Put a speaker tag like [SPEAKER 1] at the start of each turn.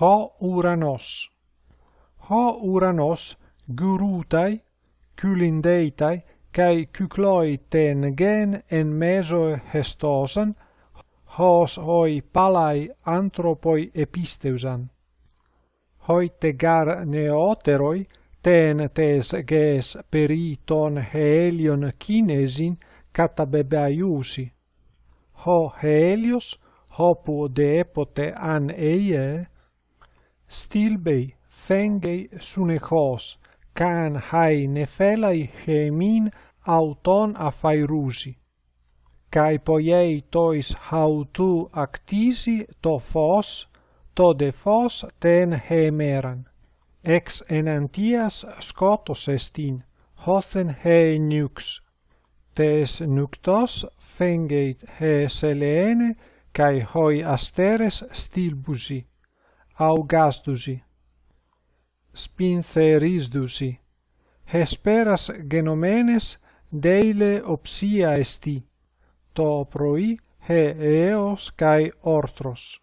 [SPEAKER 1] ho uranos. Ho uranos gurutai, culindeitai, cae cycloiten gen en meso hestosan, hos hoi palai anthropoi episteusan. Hoi tegar neoteroi, ten tes ges periton helion kinesin katabebaiusi. Ho helios, hopu deepote an eie, Stilbei fengei sunechos, can hai nefelai hemin auton afairusi. Kai poiei tois hautu actisi to fos, to de fos ten hemeran. Ex enantias scotos estin, hothen he nux. Tes nuctos fengeit he selene, cae hoi asteres stilbusi augastusi spintherisdusi hesperas genomenes deile opsia esti to proi he eos kai orthros